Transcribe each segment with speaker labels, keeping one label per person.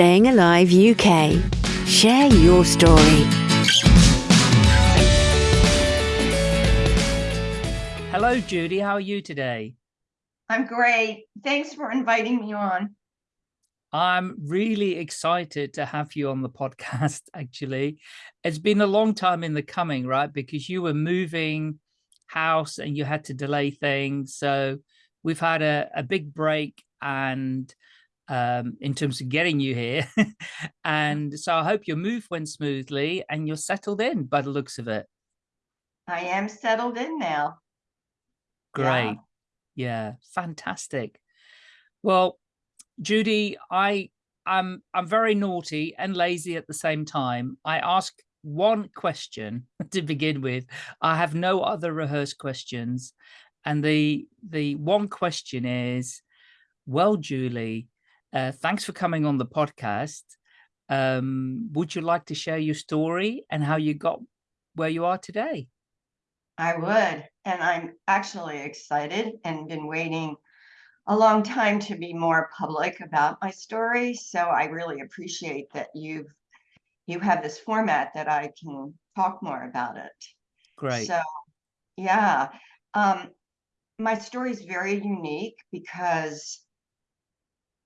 Speaker 1: Staying Alive UK. Share your story.
Speaker 2: Hello, Judy. How are you today?
Speaker 3: I'm great. Thanks for inviting me on.
Speaker 2: I'm really excited to have you on the podcast, actually. It's been a long time in the coming, right? Because you were moving house and you had to delay things. So we've had a, a big break and um, in terms of getting you here. and so I hope your move went smoothly and you're settled in by the looks of it.
Speaker 3: I am settled in now.
Speaker 2: Great. Yeah, yeah fantastic. Well, Judy, I I'm I'm very naughty and lazy at the same time. I ask one question to begin with. I have no other rehearsed questions. And the the one question is, well, Julie, uh, thanks for coming on the podcast. Um, would you like to share your story and how you got where you are today?
Speaker 3: I would. And I'm actually excited and been waiting a long time to be more public about my story. So I really appreciate that you've you have this format that I can talk more about it.
Speaker 2: Great.
Speaker 3: So yeah. Um, my story is very unique because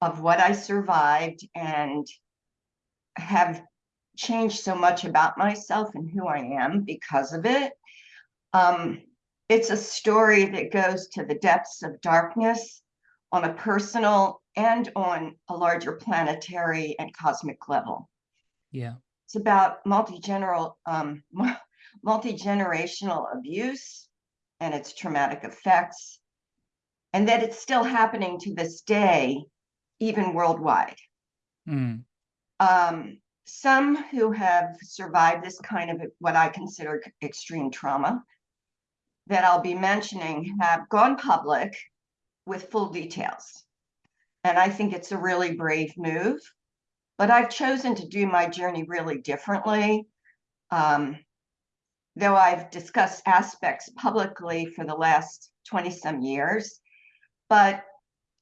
Speaker 3: of what I survived and have changed so much about myself and who I am because of it. Um, it's a story that goes to the depths of darkness on a personal and on a larger planetary and cosmic level.
Speaker 2: Yeah.
Speaker 3: It's about multi-general, um, multi-generational abuse and its traumatic effects, and that it's still happening to this day even worldwide.
Speaker 2: Mm.
Speaker 3: Um, some who have survived this kind of what I consider extreme trauma that I'll be mentioning have gone public with full details. And I think it's a really brave move, but I've chosen to do my journey really differently. Um, though I've discussed aspects publicly for the last 20 some years, but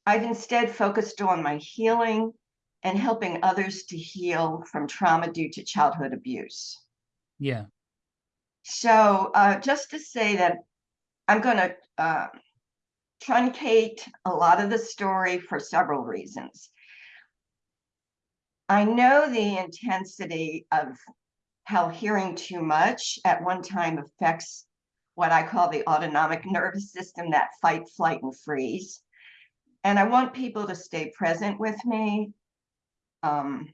Speaker 3: I've instead focused on my healing and helping others to heal from trauma due to childhood abuse.
Speaker 2: Yeah.
Speaker 3: So uh, just to say that I'm going to uh, truncate a lot of the story for several reasons. I know the intensity of how hearing too much at one time affects what I call the autonomic nervous system, that fight, flight, and freeze and I want people to stay present with me. Um,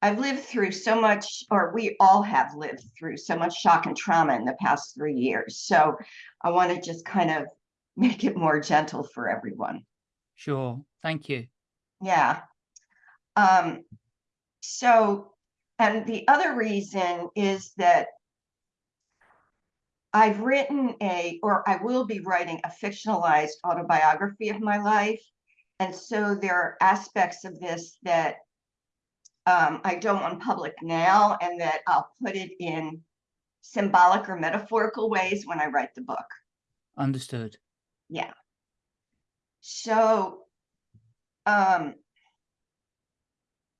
Speaker 3: I've lived through so much, or we all have lived through so much shock and trauma in the past three years. So I want to just kind of make it more gentle for everyone.
Speaker 2: Sure. Thank you.
Speaker 3: Yeah. Um, so, and the other reason is that I've written a, or I will be writing a fictionalized autobiography of my life. And so there are aspects of this that um, I don't want public now and that I'll put it in symbolic or metaphorical ways when I write the book.
Speaker 2: Understood.
Speaker 3: Yeah. So um,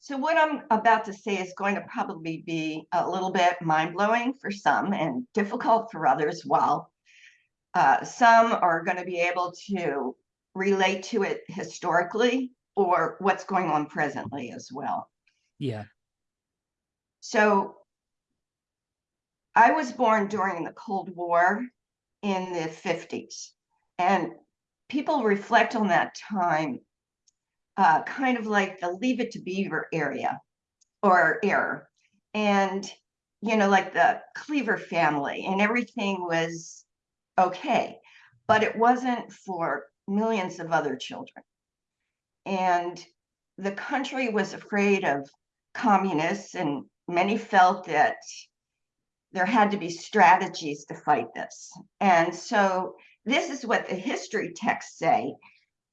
Speaker 3: so what I'm about to say is going to probably be a little bit mind-blowing for some and difficult for others, while uh, some are going to be able to relate to it historically or what's going on presently as well.
Speaker 2: Yeah.
Speaker 3: So I was born during the Cold War in the 50s, and people reflect on that time uh, kind of like the Leave It to Beaver area or era. And, you know, like the Cleaver family and everything was okay, but it wasn't for millions of other children. And the country was afraid of communists and many felt that there had to be strategies to fight this. And so this is what the history texts say,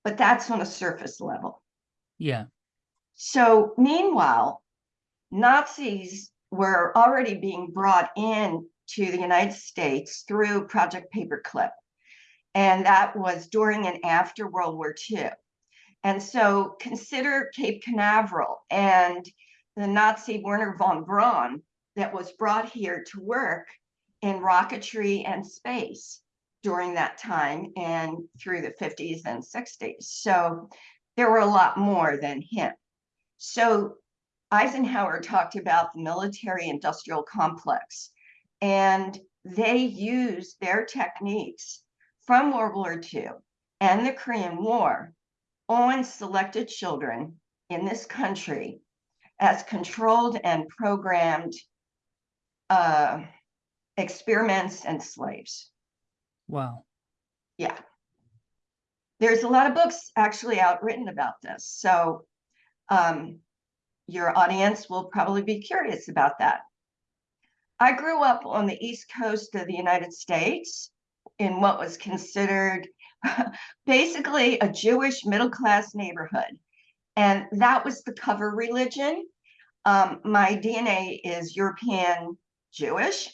Speaker 3: but that's on a surface level.
Speaker 2: Yeah.
Speaker 3: So meanwhile, Nazis were already being brought in to the United States through Project Paperclip. And that was during and after World War II. And so consider Cape Canaveral and the Nazi Werner von Braun that was brought here to work in rocketry and space during that time and through the 50s and 60s. So there were a lot more than him. So Eisenhower talked about the military industrial complex and they used their techniques from World War II and the Korean War on selected children in this country as controlled and programmed uh, experiments and slaves.
Speaker 2: Wow.
Speaker 3: Yeah. There's a lot of books actually out written about this. So um, your audience will probably be curious about that. I grew up on the East Coast of the United States in what was considered basically a Jewish middle class neighborhood. And that was the cover religion. Um, my DNA is European Jewish,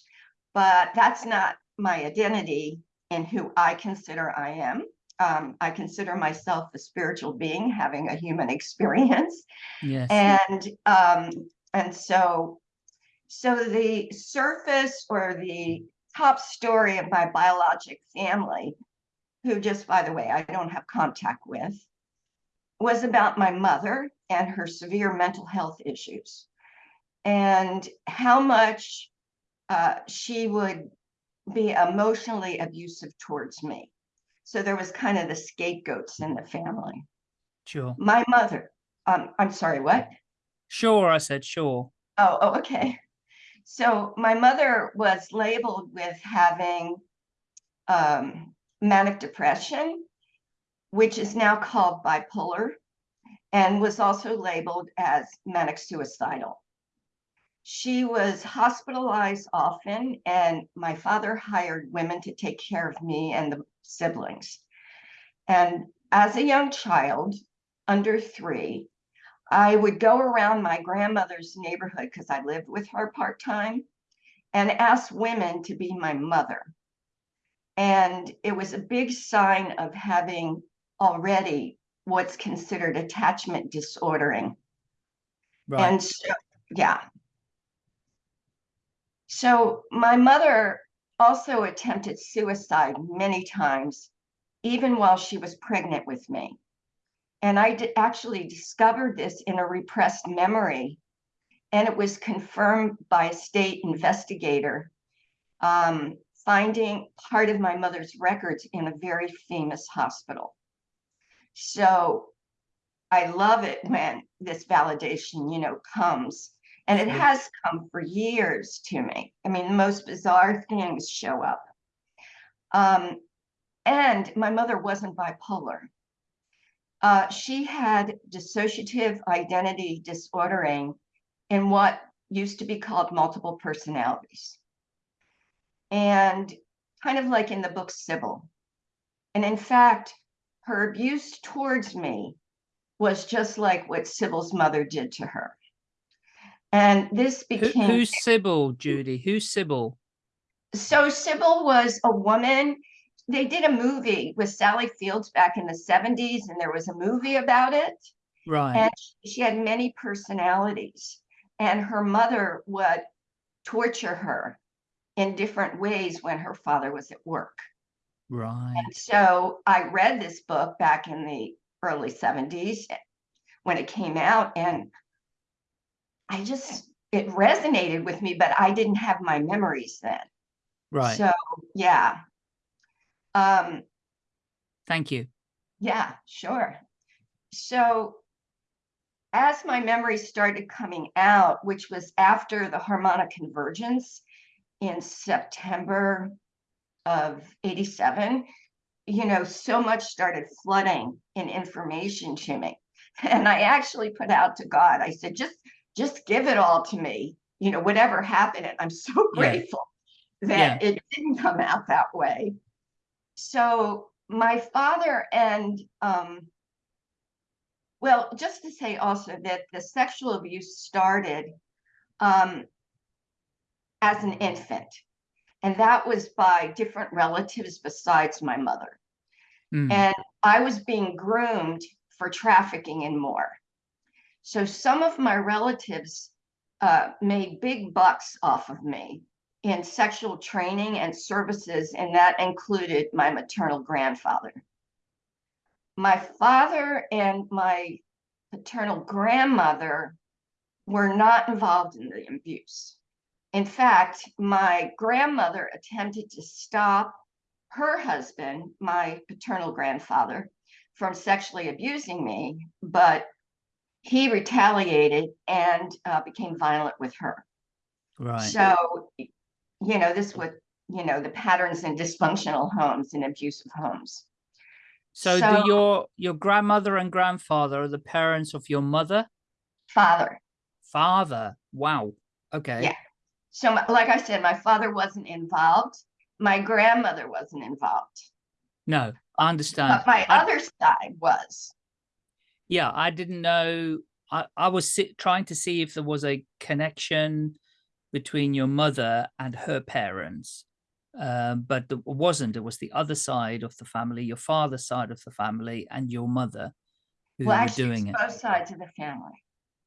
Speaker 3: but that's not my identity and who I consider I am. Um, I consider myself a spiritual being having a human experience.
Speaker 2: Yes.
Speaker 3: And um, and so so the surface or the top story of my biologic family who just by the way, I don't have contact with, was about my mother and her severe mental health issues and how much uh, she would be emotionally abusive towards me. So there was kind of the scapegoats in the family.
Speaker 2: Sure.
Speaker 3: My mother, um, I'm sorry, what?
Speaker 2: Sure, I said sure.
Speaker 3: Oh, oh, okay. So my mother was labeled with having um, manic depression, which is now called bipolar, and was also labeled as manic suicidal. She was hospitalized often, and my father hired women to take care of me and the siblings. And as a young child, under three, I would go around my grandmother's neighborhood because I lived with her part time and ask women to be my mother. And it was a big sign of having already what's considered attachment disordering.
Speaker 2: Right.
Speaker 3: And so, yeah. So my mother also attempted suicide many times, even while she was pregnant with me. And I actually discovered this in a repressed memory, and it was confirmed by a state investigator um, finding part of my mother's records in a very famous hospital. So I love it when this validation, you know, comes. And it has come for years to me. I mean, the most bizarre things show up. Um, and my mother wasn't bipolar. Uh, she had dissociative identity disordering in what used to be called multiple personalities and kind of like in the book Sybil. And in fact, her abuse towards me was just like what Sybil's mother did to her. And this became
Speaker 2: Who, who's Sybil, Judy? Who's Sybil?
Speaker 3: So Sybil was a woman. They did a movie with Sally Fields back in the 70s, and there was a movie about it.
Speaker 2: Right.
Speaker 3: And she had many personalities, and her mother would torture her in different ways when her father was at work.
Speaker 2: Right.
Speaker 3: And so I read this book back in the early 70s when it came out, and I just, it resonated with me, but I didn't have my memories then.
Speaker 2: Right.
Speaker 3: So, yeah. Um,
Speaker 2: Thank you.
Speaker 3: yeah, sure. So, as my memories started coming out, which was after the harmonic convergence, in September of 87, you know, so much started flooding in information to me. And I actually put out to God, I said, just, just give it all to me, you know, whatever happened. And I'm so
Speaker 2: Yeah.
Speaker 3: grateful that it didn't come out that way. So my father and, um, well, just to say also that the sexual abuse started um, as an infant. And that was by different relatives besides my mother.
Speaker 2: Mm.
Speaker 3: And I was being groomed for trafficking and more. So some of my relatives uh, made big bucks off of me in sexual training and services, and that included my maternal grandfather. My father and my paternal grandmother were not involved in the abuse. In fact, my grandmother attempted to stop her husband, my paternal grandfather, from sexually abusing me, but he retaliated and uh, became violent with her.
Speaker 2: Right.
Speaker 3: So, you know, this would, you know, the patterns in dysfunctional homes and abusive homes.
Speaker 2: So,
Speaker 3: So-
Speaker 2: do your your grandmother and grandfather are the parents of your mother,
Speaker 3: Father.
Speaker 2: father? Wow. Okay.
Speaker 3: Yeah. So, like I said, my father wasn't involved. My grandmother wasn't involved,
Speaker 2: No, I understand.
Speaker 3: but my
Speaker 2: I-
Speaker 3: other side was.
Speaker 2: Yeah, I didn't know. I, I was trying to see if there was a connection between your mother and her parents, um, but there wasn't. It was the other side of the family, your father's side of the family, and your mother who
Speaker 3: Well,
Speaker 2: were
Speaker 3: actually,
Speaker 2: doing it.
Speaker 3: both sides of the family.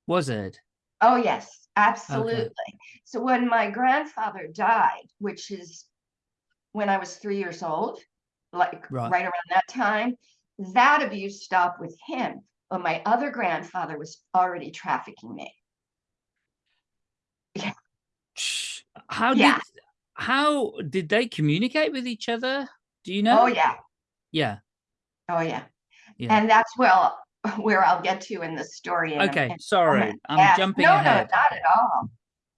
Speaker 2: Was it?
Speaker 3: Oh, yes, absolutely. So when my grandfather died, which is when I was three years old, like
Speaker 2: Right.
Speaker 3: right around that time, that abuse stopped with him. But my other grandfather was already trafficking me.
Speaker 2: Shh. How
Speaker 3: Yeah.
Speaker 2: did how did they communicate with each other? Do you know?
Speaker 3: Oh, yeah.
Speaker 2: Yeah.
Speaker 3: Oh, yeah.
Speaker 2: Yeah.
Speaker 3: And that's well where I'll get to in the story. in
Speaker 2: Okay.
Speaker 3: a
Speaker 2: Sorry,
Speaker 3: moment.
Speaker 2: I'm
Speaker 3: Yes.
Speaker 2: jumping
Speaker 3: no,
Speaker 2: ahead.
Speaker 3: No, not at all.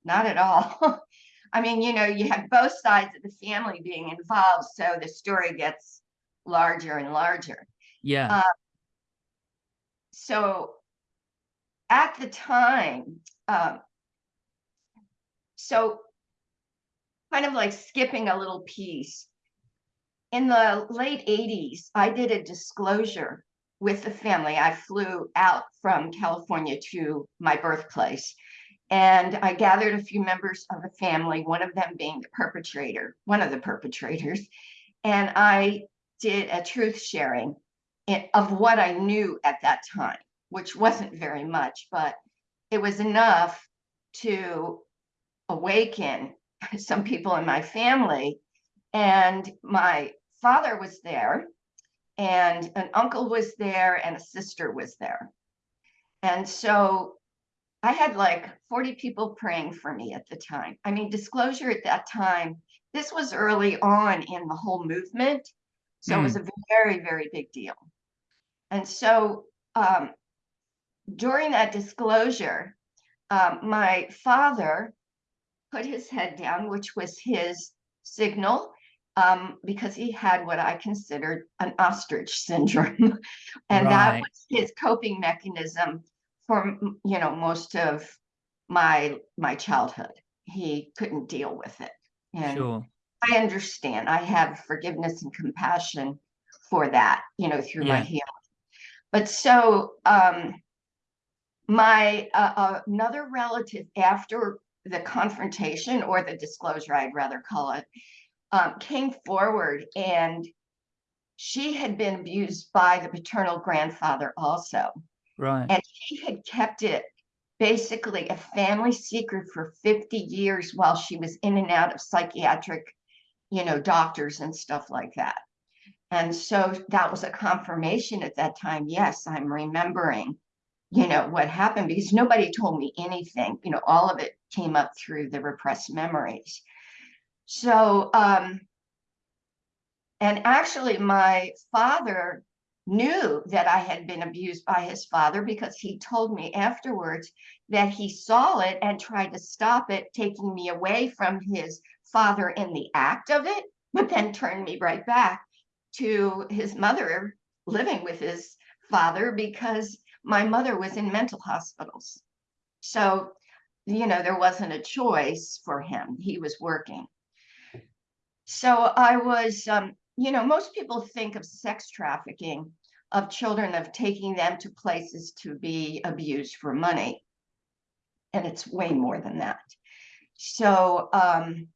Speaker 3: Not at all. I mean, you know, you have both sides of the family being involved, so the story gets larger and larger.
Speaker 2: Yeah.
Speaker 3: Uh, So at the time, um, so kind of like skipping a little piece. In the late 80s, I did a disclosure with the family. I flew out from California to my birthplace. And I gathered a few members of the family, one of them being the perpetrator, one of the perpetrators. And I did a truth sharing of what I knew at that time, which wasn't very much, but it was enough to awaken some people in my family. And my father was there, and an uncle was there, and a sister was there. And so I had like 40 people praying for me at the time. I mean, disclosure at that time, this was early on in the whole movement. So it was mm. a very, very big deal. And so um, during that disclosure, um, my father put his head down, which was his signal, um, because he had what I considered an ostrich syndrome. and that was his coping mechanism for, you know, most of my my childhood. He couldn't deal with it. And
Speaker 2: Sure.
Speaker 3: I understand. I have forgiveness and compassion for that, you know, through my healing. But so um my uh, uh, another relative after the confrontation or the disclosure, I'd rather call it, um, came forward and she had been abused by the paternal grandfather also.
Speaker 2: Right.
Speaker 3: And she had kept it basically a family secret for 50 years while she was in and out of psychiatric, you know, doctors and stuff like that. And so that was a confirmation at that time. Yes, I'm remembering, you know, what happened because nobody told me anything. You know, all of it came up through the repressed memories. So, um, and actually, my father knew that I had been abused by his father because he told me afterwards that he saw it and tried to stop it, taking me away from his father in the act of it, but then turned me right back to his mother living with his father because my mother was in mental hospitals. So, you know, there wasn't a choice for him. He was working. So I was, um, you know, most people think of sex trafficking of children of taking them to places to be abused for money. And it's way more than that. So um,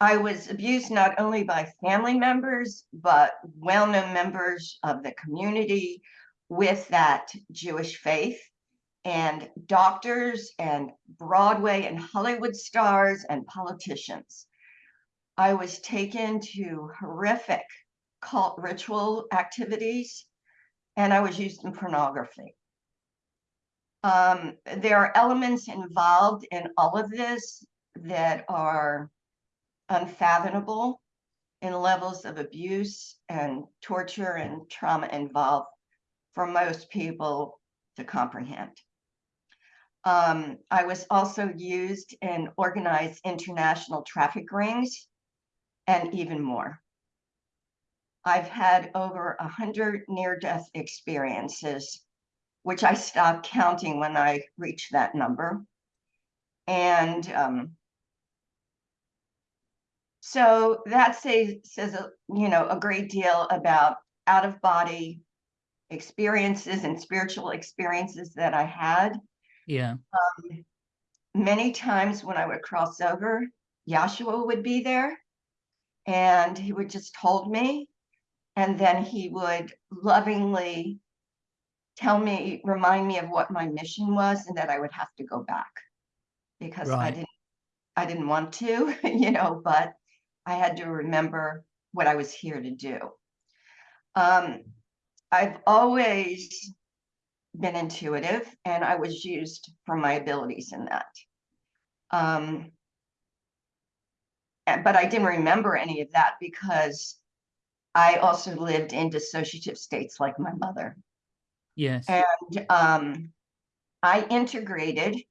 Speaker 3: I was abused not only by family members, but well known members of the community, with that Jewish faith and doctors and Broadway and Hollywood stars and politicians. I was taken to horrific cult ritual activities and I was used in pornography. Um, there are elements involved in all of this that are unfathomable in levels of abuse and torture and trauma involved for most people to comprehend. Um, I was also used in organized international traffic rings and even more. I've had over a hundred near-death experiences, which I stopped counting when I reached that number. And um, so that says, says a, you know, a great deal about out of body experiences and spiritual experiences that I had.
Speaker 2: Yeah.
Speaker 3: Um, many times when I would cross over, Yahshua would be there and he would just hold me. And then he would lovingly tell me, remind me of what my mission was and that I would have to go back because I didn't, I didn't want to, you know, but I had to remember what I was here to do. Um, I've always been intuitive and I was used for my abilities in that. Um, but I didn't remember any of that because I also lived in dissociative states like my mother.
Speaker 2: Yes.
Speaker 3: And um, I integrated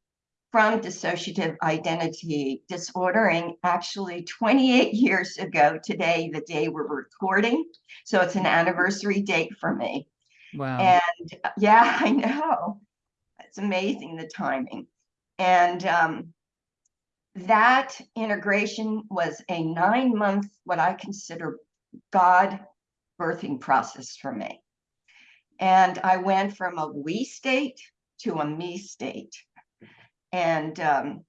Speaker 3: from dissociative identity disordering actually 28 years ago today, the day we're recording. So it's an anniversary date for me.
Speaker 2: Wow.
Speaker 3: And yeah, I know. It's amazing the timing. And um, that integration was a nine month, what I consider God birthing process for me. And I went from a we state to a me state. And um,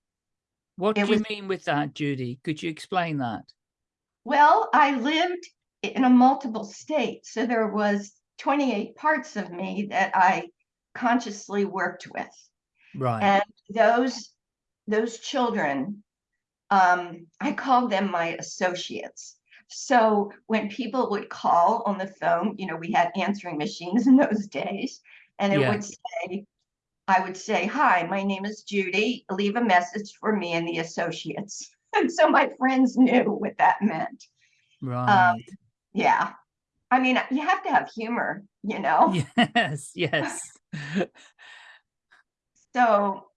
Speaker 2: what do you mean with that, Judy? Could you explain that?
Speaker 3: well, I lived in a multiple state. So there was 28 parts of me that I consciously worked with.
Speaker 2: Right.
Speaker 3: And those those children, um, I called them my associates. So when people would call on the phone, you know, we had answering machines in those days, and it
Speaker 2: Yeah.
Speaker 3: would say, I would say, Hi, my name is Judy. Leave a message for me and the associates. And so my friends knew what that meant.
Speaker 2: right.
Speaker 3: Yeah. I mean, you have to have humor, you know?
Speaker 2: yes. Yes.
Speaker 3: So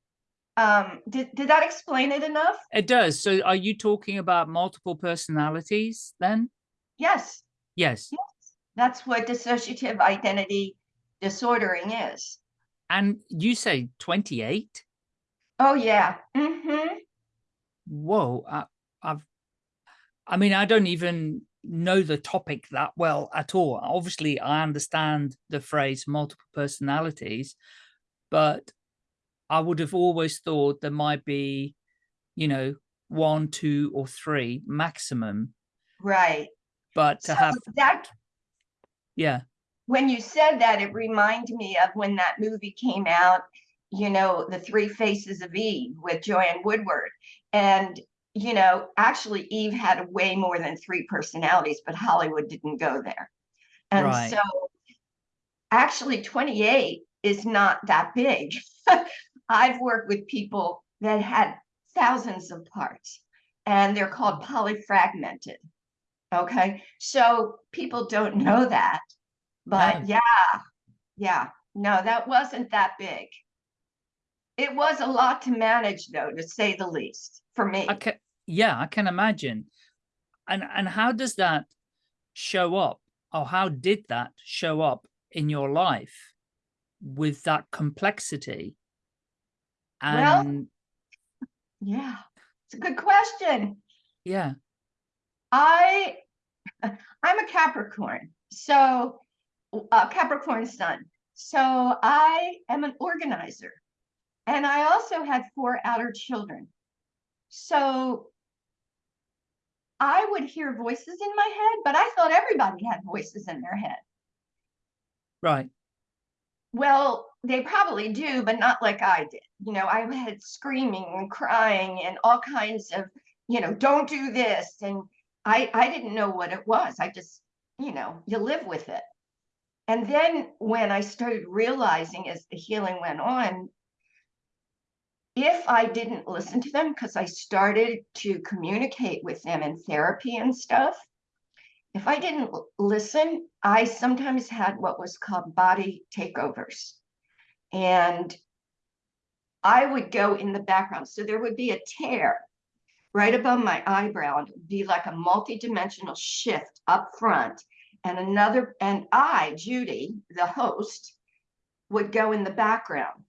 Speaker 3: um, did, did that explain it enough?
Speaker 2: it does. So are you talking about multiple personalities then?
Speaker 3: Yes.
Speaker 2: Yes. Yes.
Speaker 3: That's what dissociative identity disordering is.
Speaker 2: And you say 28?
Speaker 3: Oh, yeah. Mm-hmm.
Speaker 2: Whoa. I, I've, I mean, I don't even know the topic that well at all. Obviously, I understand the phrase multiple personalities, but I would have always thought there might be, you know, one, two, or three maximum.
Speaker 3: Right.
Speaker 2: But to
Speaker 3: So
Speaker 2: have,
Speaker 3: that
Speaker 2: yeah,
Speaker 3: when you said that, it reminded me of when that movie came out, you know, The Three Faces of Eve with Joanne Woodward. And, you know, actually Eve had way more than three personalities, but Hollywood didn't go there. And
Speaker 2: Right.
Speaker 3: so actually 28 is not that big. I've worked with people that had thousands of parts and they're called polyfragmented. Okay, so people don't know that, but yeah, yeah, no, that wasn't that big. It was a lot to manage, though, to say the least, for me.
Speaker 2: I can, yeah, I can imagine. And and how does that show up, or how did that show up in your life with that complexity?
Speaker 3: Well- Yeah, it's a good question.
Speaker 2: yeah,
Speaker 3: I, I'm a Capricorn, so a Capricorn sun. So I am an organizer, and I also had four outer children. So I would hear voices in my head, but I thought everybody had voices in their head.
Speaker 2: right.
Speaker 3: Well, they probably do, but not like I did. You know, I had screaming and crying and all kinds of, you know, don't do this. And I, I didn't know what it was. I just, you know, you live with it. And then when I started realizing as the healing went on, if I didn't listen to them, because I started to communicate with them in therapy and stuff, if I didn't listen, I sometimes had what was called body takeovers. And I would go in the background. So there would be a tear right above my eyebrow and it would be like a multi-dimensional shift up front. And another, and I, Judy, the host, would go in the background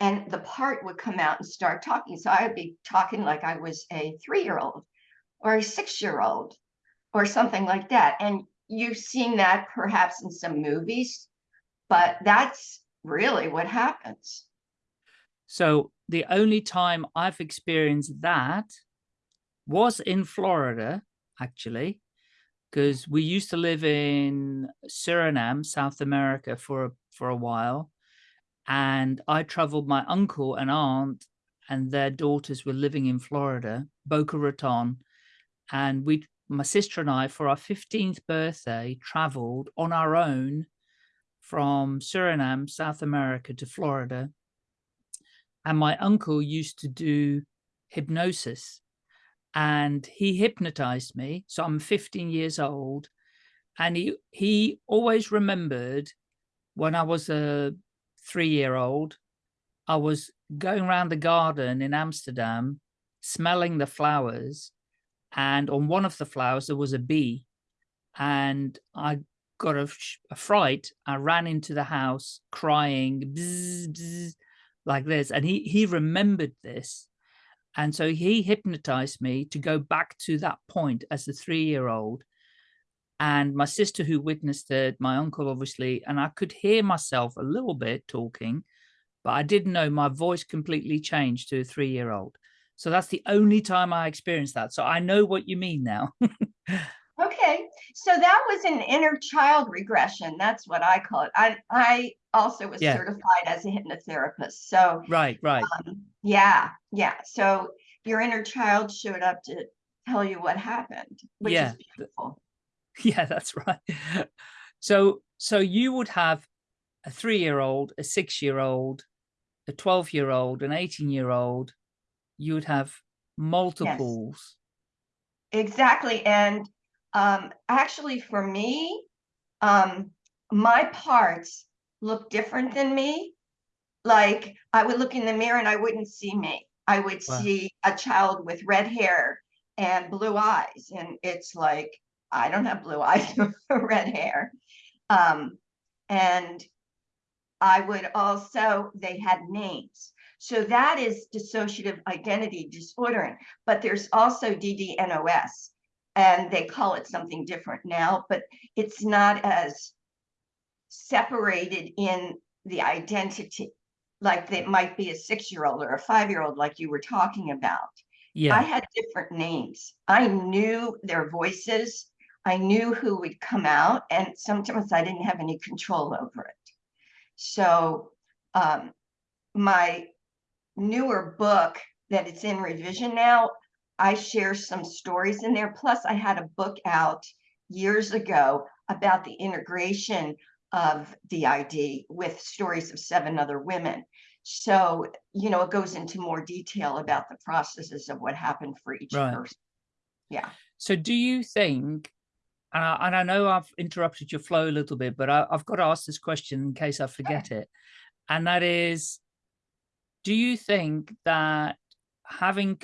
Speaker 3: and the part would come out and start talking. So I would be talking like I was a three-year-old or a six-year-old or something like that. And you've seen that perhaps in some movies, but that's really what happens.
Speaker 2: So the only time I've experienced that was in Florida, actually, because we used to live in Suriname, South America for, for a while. And I traveled my uncle and aunt and their daughters were living in Florida, Boca Raton. And we my sister and I, for our 15th birthday, traveled on our own from Suriname, South America to Florida. And my uncle used to do hypnosis and he hypnotized me. So I'm 15 years old. And he, he always remembered when I was a three year old, I was going around the garden in Amsterdam, smelling the flowers and on one of the flowers there was a bee and I got a, a fright. I ran into the house crying bzz, bzz, like this and he he remembered this and so he hypnotized me to go back to that point as a three-year-old and my sister who witnessed it my uncle obviously and I could hear myself a little bit talking but I didn't know my voice completely changed to a three-year-old so that's the only time I experienced that. So I know what you mean now.
Speaker 3: okay. So that was an inner child regression. That's what I call it. I, I also was yeah. certified as a hypnotherapist. So
Speaker 2: right, right.
Speaker 3: Um, yeah, yeah. So your inner child showed up to tell you what happened, which yeah. is beautiful.
Speaker 2: Yeah, that's right. So so you would have a three-year-old, a six-year-old, a 12-year-old, an 18-year-old, you would have multiples.
Speaker 3: Yes. Exactly. And um, actually for me, um, my parts look different than me. Like I would look in the mirror and I wouldn't see me. I would wow. see a child with red hair and blue eyes. And it's like, I don't have blue eyes or red hair. Um, and I would also, they had names. So that is dissociative identity disordering, but there's also DDNOS and they call it something different now, but it's not as separated in the identity like it might be a six-year-old or a five-year-old like you were talking about. Yeah. I had different names. I knew their voices. I knew who would come out and sometimes I didn't have any control over it. So um, my newer book that it's in revision now, I share some stories in there. Plus, I had a book out years ago about the integration of DID with stories of seven other women. So, you know, it goes into more detail about the processes of what happened for each right. person. Yeah.
Speaker 2: So do you think, and I, and I know I've interrupted your flow a little bit, but I, have got to ask this question in case I forget it. And that is, do you think that having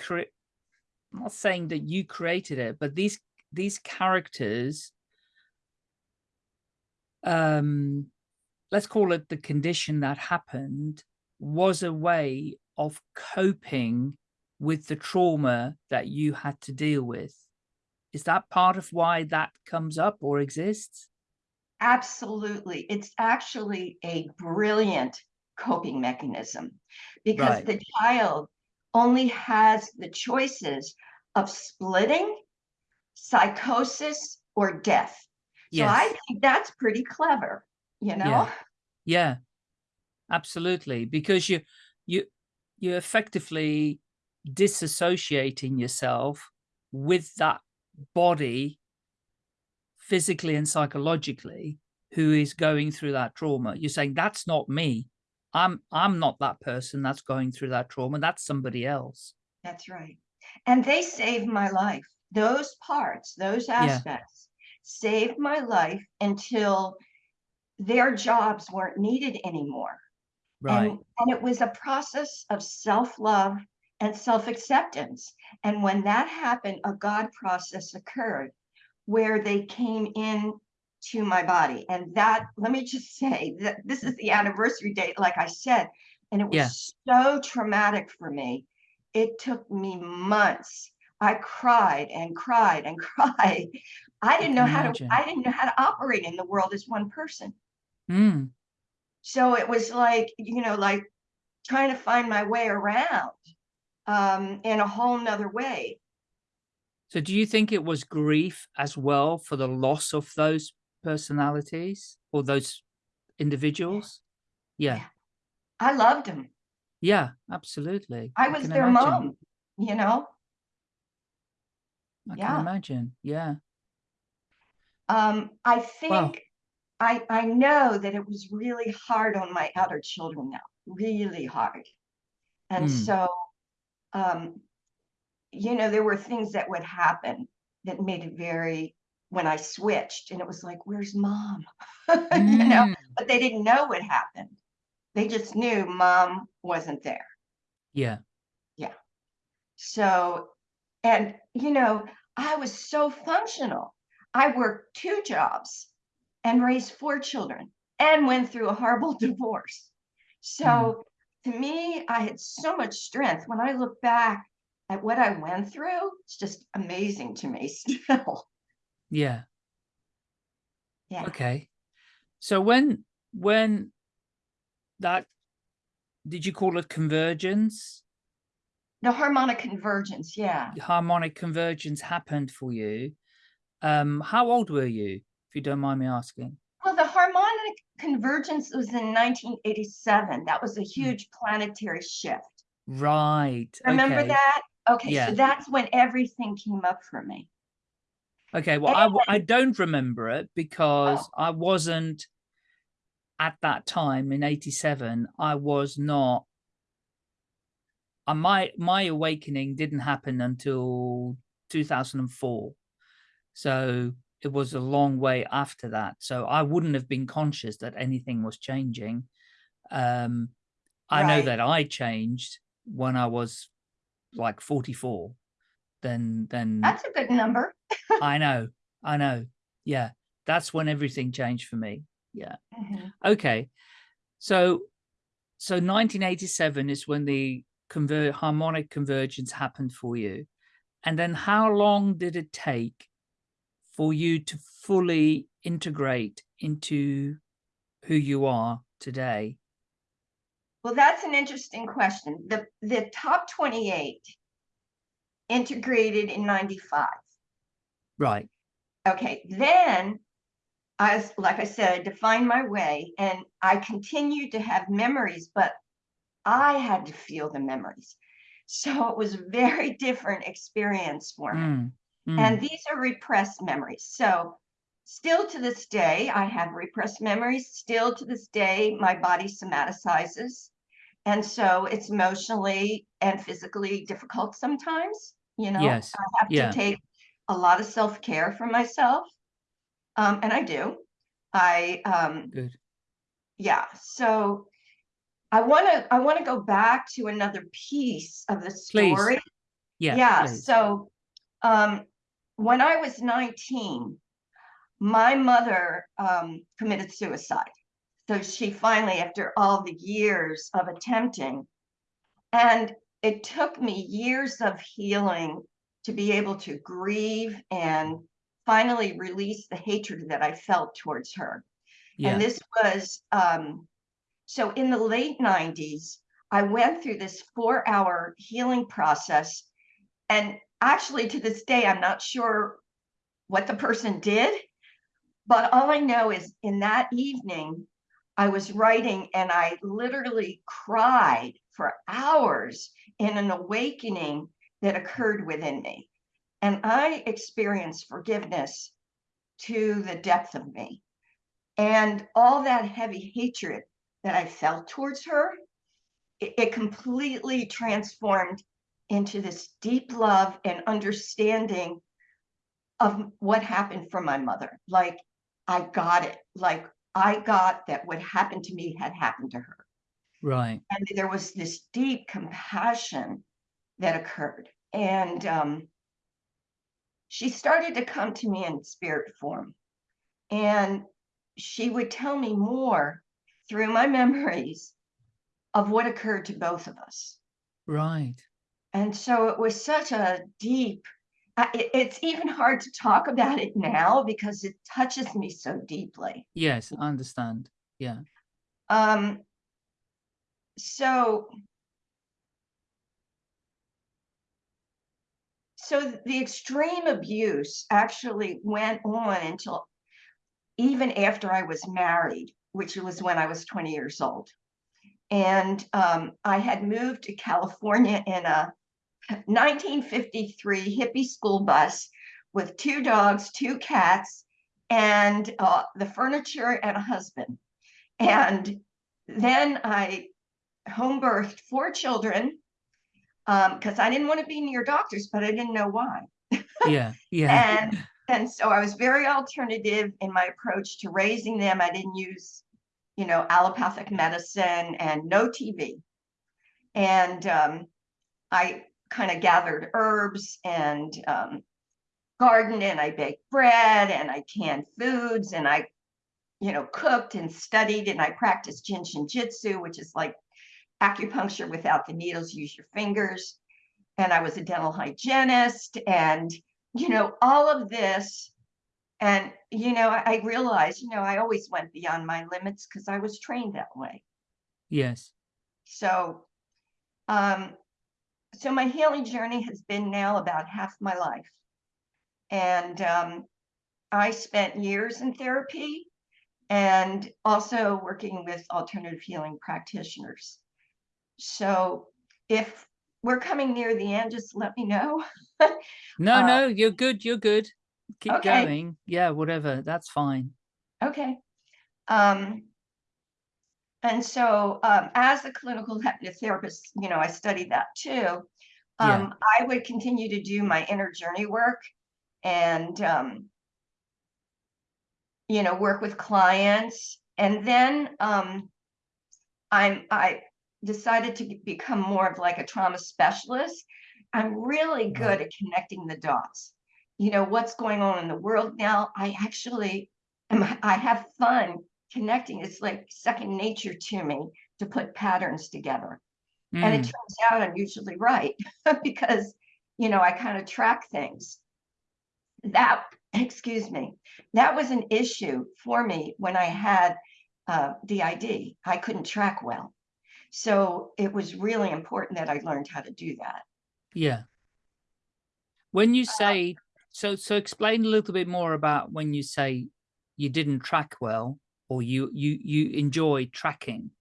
Speaker 2: I'm not saying that you created it, but these these characters, um, let's call it the condition that happened, was a way of coping with the trauma that you had to deal with. Is that part of why that comes up or exists?
Speaker 3: Absolutely. It's actually a brilliant coping mechanism because right. the child only has the choices of splitting, psychosis, or death. Yes. So I think that's pretty clever, you know?
Speaker 2: Yeah. yeah. absolutely because you you you're effectively disassociating yourself with that body physically and psychologically who is going through that trauma you're saying that's not me i'm i'm not that person that's going through that trauma that's somebody else
Speaker 3: That's right. And they saved my life. Those parts, those aspects saved my life until their jobs weren't needed anymore.
Speaker 2: right
Speaker 3: And, and it was a process of self-love and self-acceptance. And when that happened, a God process occurred where they came in to my body. And that, let me just say that this is the anniversary date, like I said, and it was
Speaker 2: Yeah.
Speaker 3: so traumatic for me. It took me months. I cried and cried and cried. I didn't know
Speaker 2: can
Speaker 3: how to, I didn't know how to operate in the world as one person.
Speaker 2: Mm,
Speaker 3: So it was like, you know, like trying to find my way around um, in a whole nother way.
Speaker 2: so do you think it was grief as well for the loss of those personalities or those individuals yeah
Speaker 3: Yeah. I loved them.
Speaker 2: Yeah absolutely
Speaker 3: I was
Speaker 2: can
Speaker 3: their
Speaker 2: imagine.
Speaker 3: mom, you know.
Speaker 2: i can
Speaker 3: Yeah.
Speaker 2: imagine yeah
Speaker 3: Um, I
Speaker 2: Wow.
Speaker 3: think I I know that it was really hard on my other children now, really hard. And
Speaker 2: Mm.
Speaker 3: so, um, you know, there were things that would happen that made it very when I switched, and it was like, "Where's mom?" you know,
Speaker 2: Mm,
Speaker 3: but they didn't know what happened. They just knew mom wasn't there.
Speaker 2: yeah Yeah.
Speaker 3: So, and you know, I was so functional. I worked two jobs and raised four children and went through a horrible divorce. So, hmm. to me, I had so much strength. When I look back at what I went through, it's just amazing to me still.
Speaker 2: yeah
Speaker 3: Yeah.
Speaker 2: okay so when when that did you call it convergence
Speaker 3: The harmonic convergence. Yeah.
Speaker 2: harmonic convergence happened for you um how old were you if you don't mind me asking
Speaker 3: Well, the harmonic convergence was in 1987. That was a huge planetary shift.
Speaker 2: right
Speaker 3: Remember
Speaker 2: okay.
Speaker 3: that? Okay,
Speaker 2: Yeah.
Speaker 3: so that's when everything came up for me.
Speaker 2: Okay, well, I don't remember it because I wasn't at that time in 87. I was not. Uh, my my awakening didn't happen until 2004. So it was a long way after that. So I wouldn't have been conscious that anything was changing. Um, I know that I changed when I was like 44. Then then
Speaker 3: That's a good number.
Speaker 2: I know, I know. Yeah, that's when everything changed for me. Yeah.
Speaker 3: Mhm.
Speaker 2: Okay. So, so 1987 is when the conver harmonic convergence happened for you. And then how long did it take for you to fully integrate into who you are today?
Speaker 3: Well, that's an interesting question. The the top 28 integrated in 95.
Speaker 2: Right.
Speaker 3: Okay, then I like I said, I defined my way and I continued to have memories, but I had to feel the memories. So it was a very different experience for me.
Speaker 2: Mm, mm,
Speaker 3: And these are repressed memories. So still to this day, I have repressed memories. Still to this day, my body somaticizes. And so it's emotionally and physically difficult sometimes. You know,
Speaker 2: Yes.
Speaker 3: I have
Speaker 2: Yeah.
Speaker 3: to take a lot of self care for myself. Um, and I do. I, um,
Speaker 2: Good.
Speaker 3: yeah. So I want to, I want to go back to another piece of the
Speaker 2: Please.
Speaker 3: story.
Speaker 2: Yeah.
Speaker 3: Yeah,
Speaker 2: please.
Speaker 3: so um when I was 19, my mother um committed suicide. So she finally, after all the years of attempting, and it took me years of healing to be able to grieve and finally release the hatred that I felt towards her.
Speaker 2: Yeah.
Speaker 3: And this was um so in the late 90s, I went through this four hour healing process. And actually, to this day, I'm not sure what the person did. But all I know is in that evening, I was writing and I literally cried for hours in an awakening that occurred within me. And I experienced forgiveness to the depth of me. And all that heavy hatred that I felt towards her, it, it completely transformed into this deep love and understanding of what happened for my mother. Like I got it. Like I got that what happened to me had happened to her.
Speaker 2: Right.
Speaker 3: And there was this deep compassion that occurred. And um, she started to come to me in spirit form. And she would tell me more through my memories of what occurred to both of us.
Speaker 2: Right.
Speaker 3: And so it was such a deep, it, it's even hard to talk about it now because it touches me so deeply.
Speaker 2: Yes, I understand. Yeah.
Speaker 3: Um, so so the extreme abuse actually went on until even after I was married, which was when I was 20 years old. And um, I had moved to California in a 1953 hippie school bus with two dogs, two cats, and uh, the furniture and a husband. And then I home birthed four children because um, I didn't want to be near doctors, but I didn't know why.
Speaker 2: yeah, yeah.
Speaker 3: and and so I was very alternative in my approach to raising them. I didn't use, you know, allopathic medicine and no TV. And um, I kind of gathered herbs and um, gardened and I baked bread and I canned foods and I, you know, cooked and studied and I practiced Jin Shin Jyutsu, which is like acupuncture without the needles, use your fingers. And I was a dental hygienist and, you know, all of this. And, you know, I, I realized, you know, I always went beyond my limits because I was trained that way.
Speaker 2: Yes.
Speaker 3: So, um, so my healing journey has been now about half my life. And um, I spent years in therapy and also working with alternative healing practitioners. So if we're coming near the end, just let me know.
Speaker 2: no, uh, no, you're good. You're good. Keep
Speaker 3: okay.
Speaker 2: going. Yeah, whatever. That's fine.
Speaker 3: Okay. Um, and so um, as a clinical hypnotherapist, you know, I studied that too. Um, yeah. I would continue to do my inner journey work and, um, you know, work with clients. And then um, I'm, I decided to become more of like a trauma specialist, I'm really good at connecting the dots. You know, what's going on in the world now? I actually am, I have fun connecting. It's like second nature to me to put patterns together. Mm. And it mm. turns out I'm usually right because, you know, I kind of track things. That, excuse me, that was an issue for me when I had uh, DID. I couldn't track well. So it was really important that I learned how to do that.
Speaker 2: Yeah. When you uh, say, so, so explain a little bit more about when you say you didn't track well or you, you, you enjoy tracking.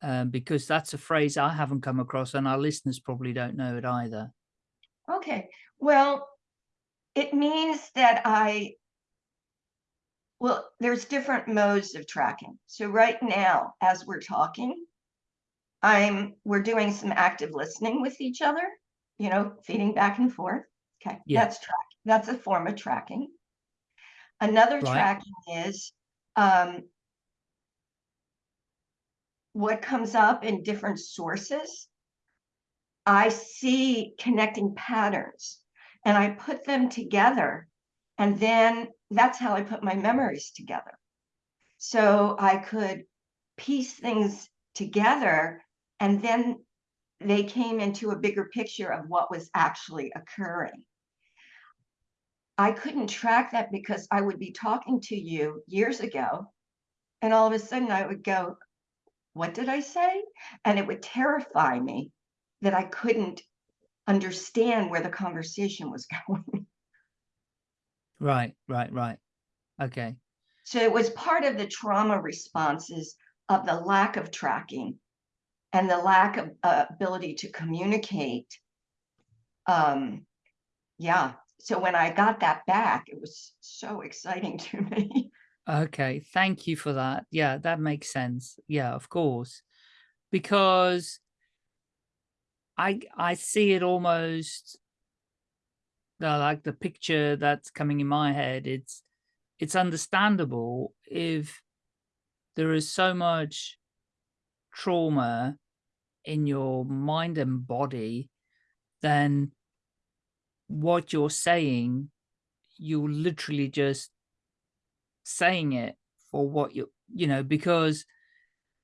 Speaker 2: Um, because that's a phrase I haven't come across and our listeners probably don't know it either.
Speaker 3: Okay. Well, it means that I well, there's different modes of tracking. So right now, as we're talking, I'm we're doing some active listening with each other, you know, feeding back and forth. Okay, yeah. that's track. That's a form of tracking. Another right. tracking is um, what comes up in different sources. I see connecting patterns and I put them together. And then that's how I put my memories together. So I could piece things together and then they came into a bigger picture of what was actually occurring. I couldn't track that because I would be talking to you years ago, and all of a sudden I would go, What did I say? And it would terrify me that I couldn't understand where the conversation was going.
Speaker 2: Right, right, right. Okay.
Speaker 3: So it was part of the trauma responses of the lack of tracking and the lack of uh, ability to communicate. Um, yeah. So when I got that back, it was so exciting to me.
Speaker 2: Okay, thank you for that. Yeah, that makes sense. Yeah, of course. Because I I see it almost like the picture that's coming in my head. It's it's understandable if there is so much trauma in your mind and body, then what you're saying, you're literally just saying it for what you, you know, because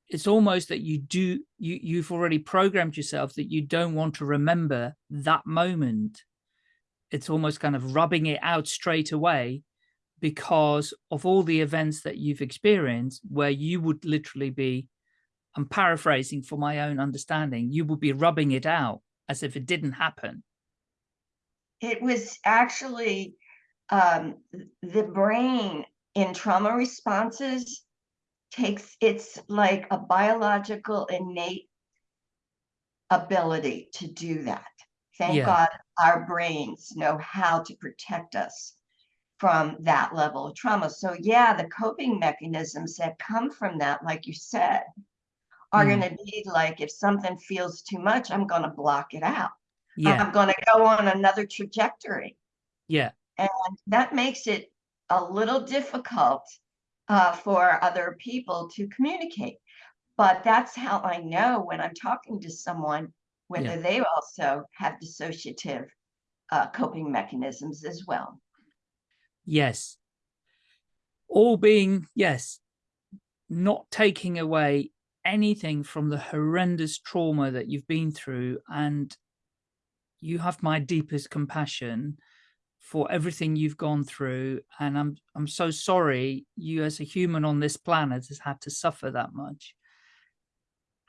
Speaker 2: it's almost that you do, you, you've already programmed yourself that you don't want to remember that moment. It's almost kind of rubbing it out straight away because of all the events that you've experienced where you would literally be, I'm paraphrasing for my own understanding, you would be rubbing it out as if it didn't happen.
Speaker 3: It was actually um, the brain in trauma responses takes, it's like a biological innate ability to do that. Thank
Speaker 2: Yeah.
Speaker 3: God our brains know how to protect us from that level of trauma. So yeah, the coping mechanisms that come from that, like you said, are
Speaker 2: Mm.
Speaker 3: going to be like, if something feels too much, I'm going to block it out.
Speaker 2: Yeah,
Speaker 3: I'm going to go on another trajectory.
Speaker 2: yeah,
Speaker 3: And that makes it a little difficult uh, for other people to communicate. But that's how I know when I'm talking to someone, whether
Speaker 2: Yeah.
Speaker 3: they also have dissociative uh, coping mechanisms as well.
Speaker 2: yes. All being, yes, not taking away anything from the horrendous trauma that you've been through and you have my deepest compassion for everything you've gone through and I'm I'm so sorry you as a human on this planet has had to suffer that much.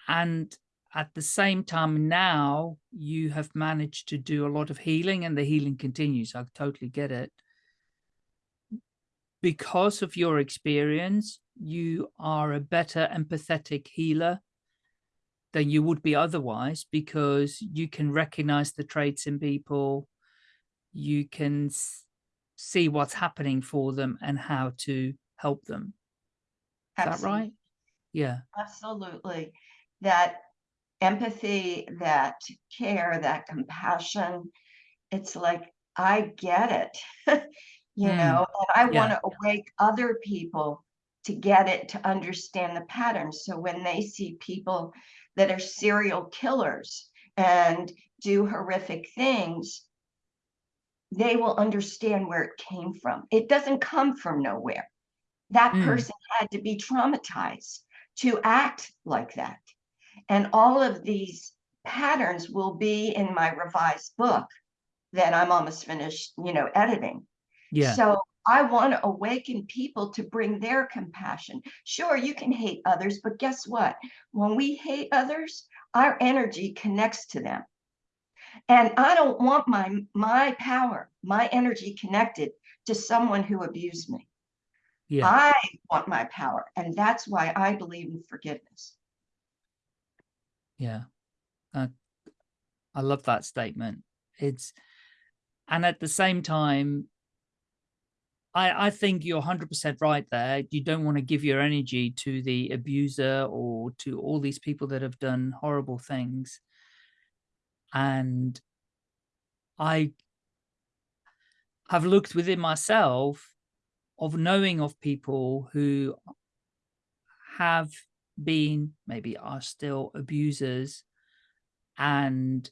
Speaker 2: And at the same time now you have managed to do a lot of healing and the healing continues. I totally get it. Because of your experience, you are a better empathetic healer than you would be otherwise because you can recognize the traits in people you can see what's happening for them and how to help them is that right yeah
Speaker 3: Absolutely. That empathy, that care, that compassion, it's like, I get it. you
Speaker 2: Mm,
Speaker 3: know, and I
Speaker 2: yeah.
Speaker 3: want to awake other people to get it, to understand the patterns. So when they see people that are serial killers and do horrific things, they will understand where it came from. It doesn't come from nowhere. That
Speaker 2: Mm.
Speaker 3: person had to be traumatized to act like that. And all of these patterns will be in my revised book that I'm almost finished, you know, editing.
Speaker 2: yeah
Speaker 3: So I want to awaken people to bring their compassion. Sure, you can hate others, but guess what? When we hate others, our energy connects to them. And I don't want my my power, my energy connected to someone who abused me.
Speaker 2: yeah
Speaker 3: I want my power. And that's why I believe in forgiveness.
Speaker 2: yeah uh, i love that statement it's and at the same time I, I think you're 100% right there. You don't want to give your energy to the abuser or to all these people that have done horrible things. And I have looked within myself of knowing of people who have been, maybe are still abusers. And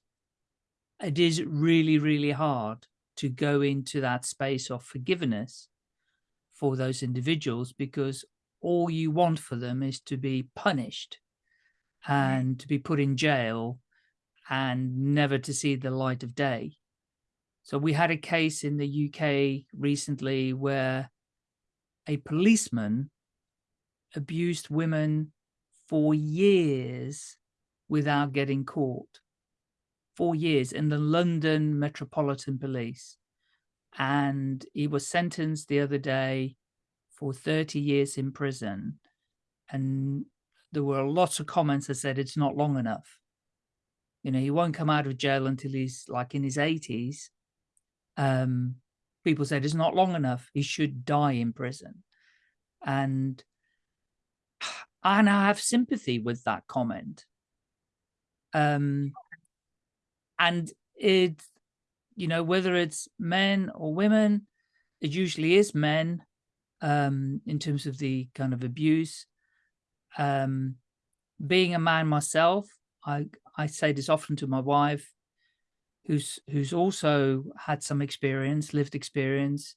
Speaker 2: it is really, really hard to go into that space of forgiveness for those individuals because all you want for them is to be punished and to be put in jail and never to see the light of day. So we had a case in the UK recently where a policeman abused women for years without getting caught. Four years in the London Metropolitan Police. And he was sentenced the other day for 30 years in prison. And there were lots of comments that said it's not long enough. You know, he won't come out of jail until he's like in his 80s. Um, people said it's not long enough. He should die in prison. And, and I have sympathy with that comment. Um, and it, you know, whether it's men or women, it usually is men um, in terms of the kind of abuse. Um, being a man myself, I, I say this often to my wife, who's who's also had some experience, lived experience,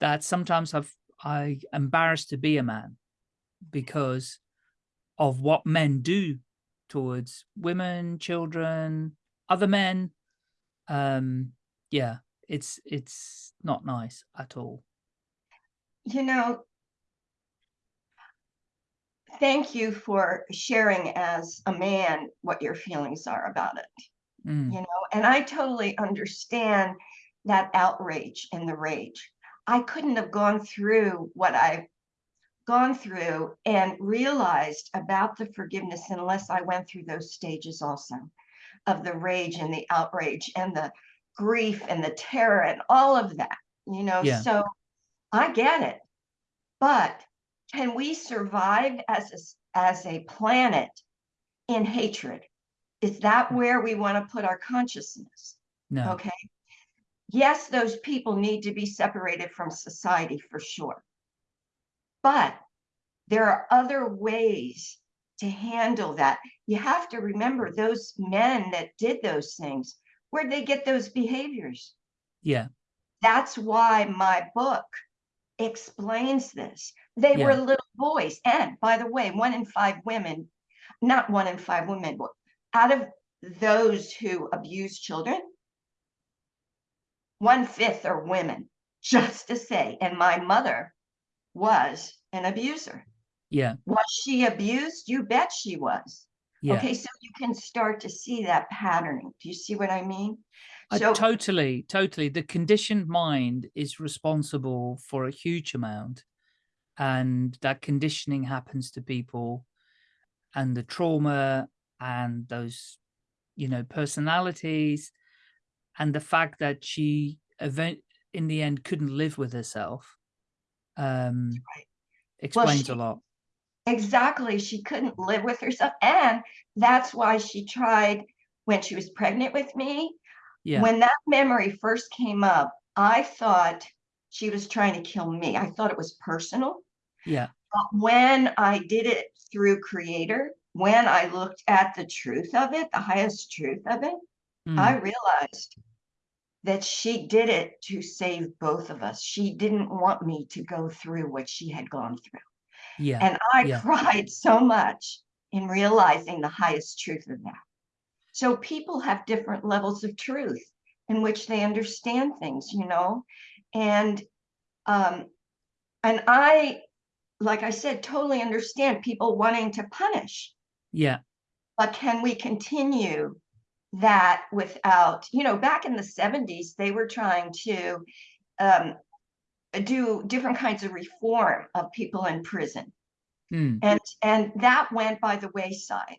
Speaker 2: that sometimes I've I embarrassed to be a man because of what men do towards women, children, other men. Um, yeah, it's it's not nice at all.
Speaker 3: You know, thank you for sharing as a man what your feelings are about it. Mm. You know, and I totally understand that outrage and the rage. I couldn't have gone through what I've gone through and realized about the forgiveness unless I went through those stages also of the rage and the outrage and the grief and the terror and all of that, you know. Yeah. So I get it. But can we survive as a, as a planet in hatred? Is that mm. where we want to put our consciousness?
Speaker 2: No.
Speaker 3: Okay. Yes, those people need to be separated from society for sure. But there are other ways to handle that. You have to remember those men that did those things, where'd they get those behaviors?
Speaker 2: Yeah.
Speaker 3: That's why my book explains this. They yeah. were little boys. And by the way, one in five women, not one in five women, out of those who abuse children, one fifth are women, just to say. And my mother was an abuser.
Speaker 2: Yeah.
Speaker 3: Was she abused? You bet she was. Yeah. Okay, so you can start to see that patterning. Do you see what I mean?
Speaker 2: So uh, totally, totally. The conditioned mind is responsible for a huge amount. And that conditioning happens to people and the trauma and those, you know, personalities and the fact that she event in the end couldn't live with herself um right. explains well, she, a lot
Speaker 3: exactly she couldn't live with herself and that's why she tried when she was pregnant with me yeah when that memory first came up i thought she was trying to kill me i thought it was personal
Speaker 2: yeah
Speaker 3: but when i did it through creator when i looked at the truth of it the highest truth of it mm. i realized that she did it to save both of us. She didn't want me to go through what she had gone through.
Speaker 2: Yeah.
Speaker 3: And I
Speaker 2: yeah.
Speaker 3: cried so much in realizing the highest truth of that. So people have different levels of truth in which they understand things, you know, and um, and I, like I said, totally understand people wanting to punish.
Speaker 2: Yeah.
Speaker 3: But can we continue that without, you know, back in the 70s, they were trying to um, do different kinds of reform of people in prison. Mm. And, and that went by the wayside.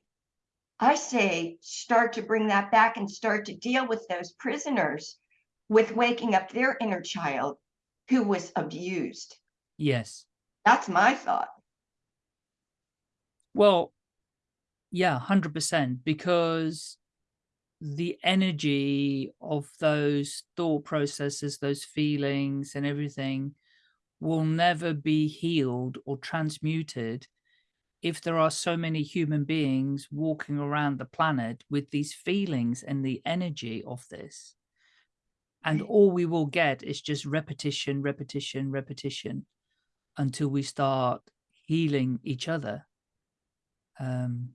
Speaker 3: I say start to bring that back and start to deal with those prisoners with waking up their inner child who was abused.
Speaker 2: Yes.
Speaker 3: That's my thought.
Speaker 2: Well, yeah, 100%, because the energy of those thought processes, those feelings and everything will never be healed or transmuted if there are so many human beings walking around the planet with these feelings and the energy of this. And all we will get is just repetition, repetition, repetition until we start healing each other. Um,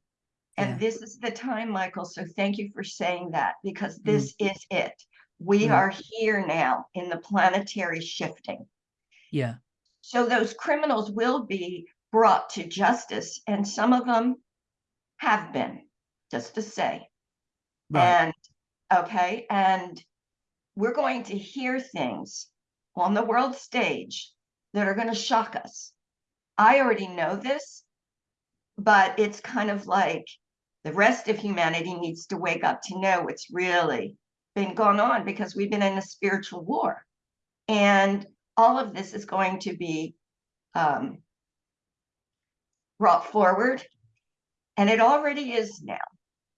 Speaker 3: and yeah. this is the time, Michael. So thank you for saying that because mm. this mm. is it. We mm. are here now in the planetary shifting.
Speaker 2: Yeah.
Speaker 3: So those criminals will be brought to justice, and some of them have been, just to say. Right. And okay, and we're going to hear things on the world stage that are going to shock us. I already know this, but it's kind of like the rest of humanity needs to wake up to know what's really been going on because we've been in a spiritual war. And all of this is going to be um, brought forward. And it already is now.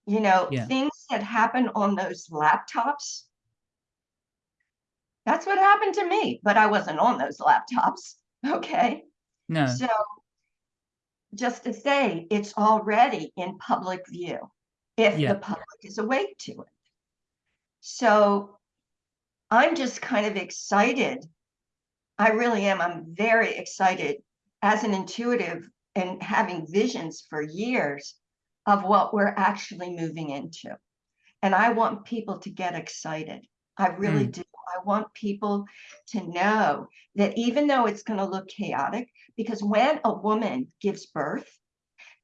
Speaker 3: You know,
Speaker 2: Yeah.
Speaker 3: things that happen on those laptops. That's what happened to me, but I wasn't on those laptops. Okay.
Speaker 2: No.
Speaker 3: So just to say, it's already in public view if
Speaker 2: Yeah.
Speaker 3: the public is awake to it. So I'm just kind of excited. I really am. I'm very excited as an intuitive and having visions for years of what we're actually moving into. And I want people to get excited. I really mm. do. I want people to know that even though it's going to look chaotic, because when a woman gives birth,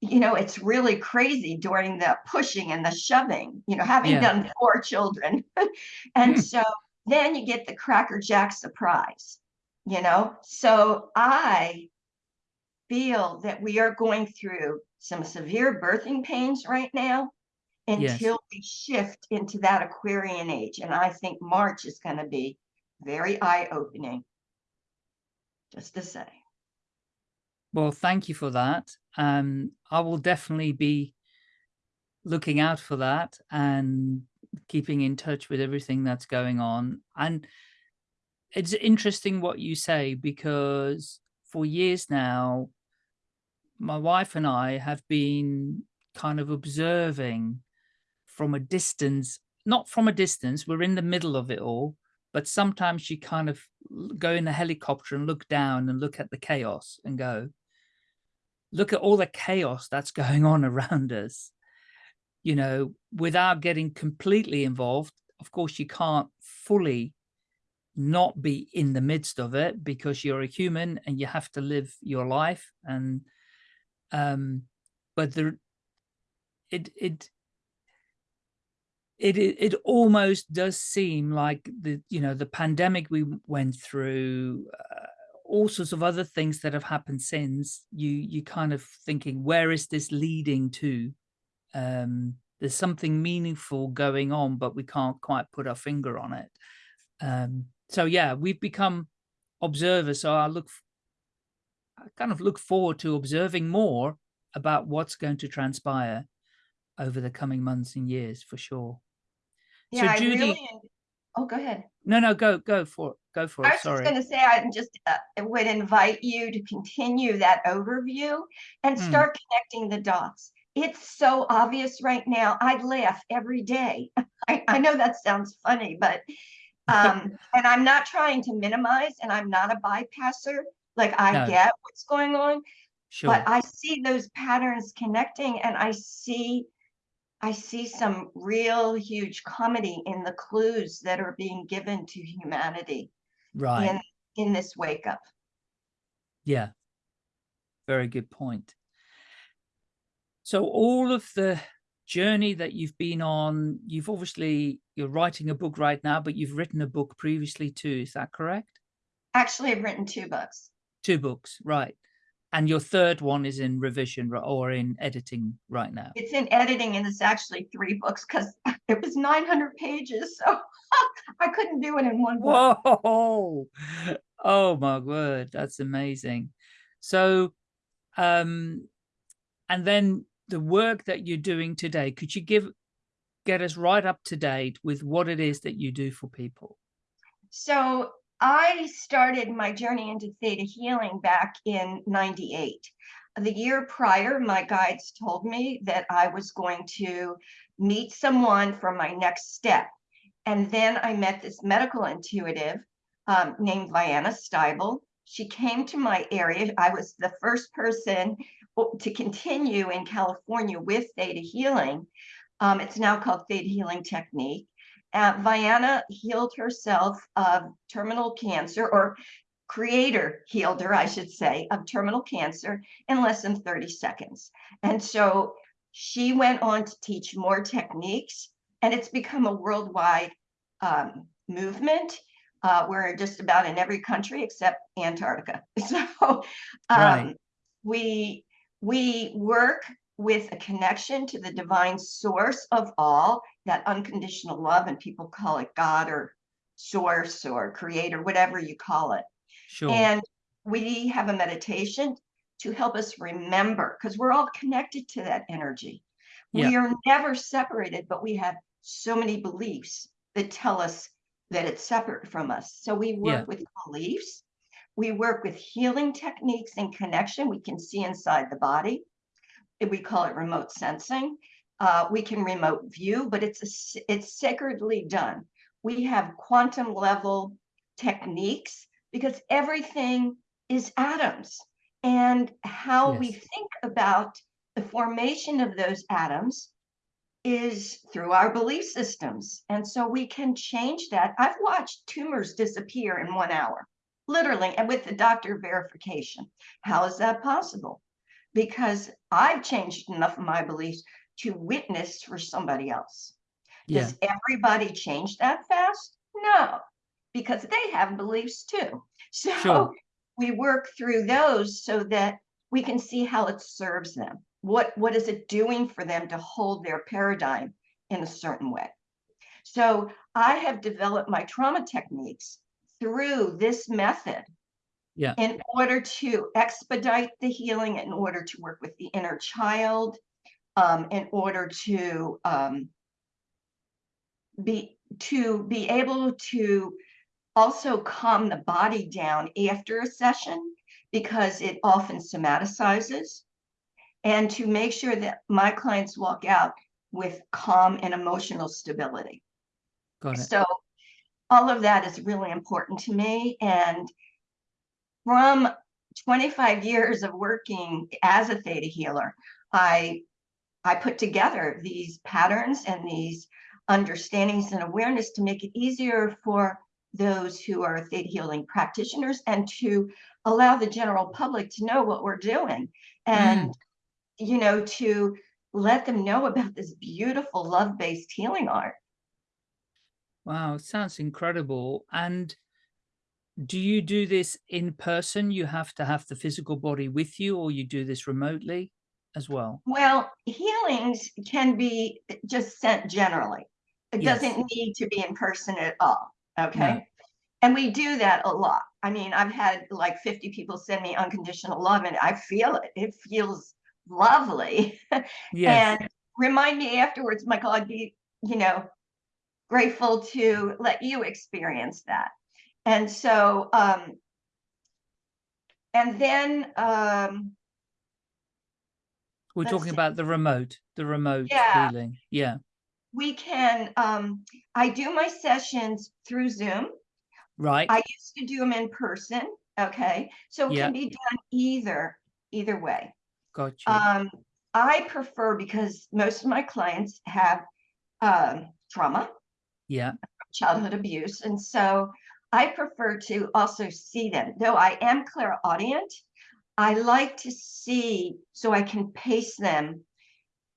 Speaker 3: you know, it's really crazy during the pushing and the shoving, you know, having
Speaker 2: Yeah.
Speaker 3: done four children. and
Speaker 2: Hmm.
Speaker 3: so then you get the Cracker Jack surprise, you know? So I feel that we are going through some severe birthing pains right now
Speaker 2: Yes.
Speaker 3: until we shift into that Aquarian age. And I think March is going to be very eye opening. Just to say.
Speaker 2: Well, thank you for that. Um, I will definitely be looking out for that and keeping in touch with everything that's going on. And it's interesting what you say because for years now, my wife and I have been kind of observing from a distance, not from a distance, we're in the middle of it all, but sometimes you kind of go in a helicopter and look down and look at the chaos and go, look at all the chaos that's going on around us, you know, without getting completely involved. Of course, you can't fully not be in the midst of it because you're a human and you have to live your life and um but there it it it it almost does seem like the you know the pandemic we went through uh, all sorts of other things that have happened since you you kind of thinking where is this leading to? Um there's something meaningful going on but we can't quite put our finger on it. Um so yeah we've become observers so i look i kind of look forward to observing more about what's going to transpire over the coming months and years for sure So,
Speaker 3: Yeah, I
Speaker 2: Judy-
Speaker 3: really. Oh, go ahead.
Speaker 2: no no go go for it go for it. Sorry.
Speaker 3: I was just going to say, I just uh, would invite you to continue that overview and
Speaker 2: Mm.
Speaker 3: start connecting the dots. It's so obvious right now. I laugh every day. I, I know that sounds funny, but um, and I'm not trying to minimize, and I'm not a bypasser. Like I
Speaker 2: No.
Speaker 3: get what's going on,
Speaker 2: sure
Speaker 3: but I see those patterns connecting, and I see I see some real huge comedy in the clues that are being given to humanity
Speaker 2: right
Speaker 3: in in this wake up.
Speaker 2: Yeah. Very good point. So all of the journey that you've been on, you've obviously, you're writing a book right now, but you've written a book previously too. Is that correct?
Speaker 3: Actually, I've written two books.
Speaker 2: Two books, right. And your third one is in revision or in editing right now.
Speaker 3: It's in editing and it's actually three books because it was 900 pages. So I couldn't do it in one book.
Speaker 2: Whoa! Oh my word, that's amazing. So, um, and then the work that you're doing today, could you give get us right up to date with what it is that you do for people?
Speaker 3: So I started my journey into theta healing back in 98. The year prior, my guides told me that I was going to meet someone for my next step. And then I met this medical intuitive um, named Vianna Stibal. She came to my area. I was the first person to continue in California with theta healing. Um, it's now called theta healing technique uh, Vianna healed herself of terminal cancer, or creator healed her, I should say, of terminal cancer in less than 30 seconds. And so she went on to teach more techniques, and it's become a worldwide um, movement Uh, we're just about in every country except Antarctica. So
Speaker 2: Right.
Speaker 3: um, we we work with a connection to the divine source of all, that unconditional love, and people call it God or source or creator, whatever you call it.
Speaker 2: Sure.
Speaker 3: And we have a meditation to help us remember because we're all connected to that energy. We are never separated, but we have so many beliefs that tell us that it's separate from us. So we work
Speaker 2: Yeah.
Speaker 3: with beliefs. We work with healing techniques and connection. We can see inside the body. We call it remote sensing. Uh, we can remote view, but it's a it's sacredly done. We have quantum level techniques because everything is atoms and how we think about the formation of those atoms is through our belief systems. And so we can change that. I've watched tumors disappear in one hour, literally, and with the doctor verification. How is that possible? Because I've changed enough of my beliefs to witness for somebody else.
Speaker 2: Yeah.
Speaker 3: Does everybody change that fast? No, because they have beliefs too. So
Speaker 2: Sure.
Speaker 3: we work through those so that we can see how it serves them. What what is it doing for them to hold their paradigm in a certain way? So I have developed my trauma techniques through this method
Speaker 2: Yeah.
Speaker 3: in order to expedite the healing, in order to work with the inner child, um, in order to um, be to be able to also calm the body down after a session because it often somaticizes and to make sure that my clients walk out with calm and emotional stability. So all of that is really important to me. And from 25 years of working as a theta healer, I I put together these patterns and these understandings and awareness to make it easier for those who are theta healing practitioners and to allow the general public to know what we're doing. And mm. you know to let them know about this beautiful love-based healing art.
Speaker 2: Wow, sounds incredible. And do you do this in person? You have to have the physical body with you, or you do this remotely as well?
Speaker 3: well healings can be just sent generally it
Speaker 2: Yes.
Speaker 3: doesn't need to be in person at all okay
Speaker 2: No.
Speaker 3: and we do that a lot i mean i've had like 50 people send me unconditional love and i feel it it feels lovely
Speaker 2: Yes.
Speaker 3: and remind me afterwards michael i'd be you know grateful to let you experience that and so um and then um
Speaker 2: We're talking about the remote, the remote
Speaker 3: Yeah.
Speaker 2: healing. Yeah.
Speaker 3: we can um i do my sessions through zoom
Speaker 2: Right.
Speaker 3: i used to do them in person okay so it
Speaker 2: Yeah.
Speaker 3: can be done either either way
Speaker 2: Got you.
Speaker 3: um i prefer because most of my clients have um trauma
Speaker 2: yeah.
Speaker 3: childhood abuse. And so I prefer to also see them. Though I am clairaudient, I like to see so I can pace them